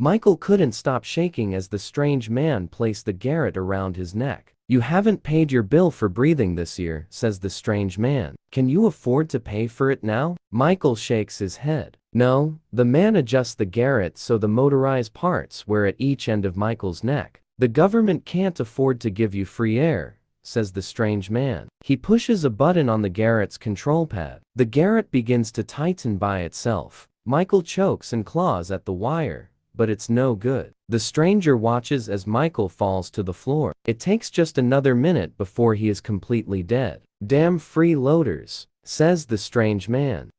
Michael couldn't stop shaking as the strange man placed the garrote around his neck. You haven't paid your bill for breathing this year, says the strange man. Can you afford to pay for it now? Michael shakes his head. No, the man adjusts the garrote so the motorized parts were at each end of Michael's neck. The government can't afford to give you free air, says the strange man. He pushes a button on the garrote's control pad. The garrote begins to tighten by itself. Michael chokes and claws at the wire, but it's no good. The stranger watches as Michael falls to the floor. It takes just another minute before he is completely dead. Damn freeloaders, says the strange man.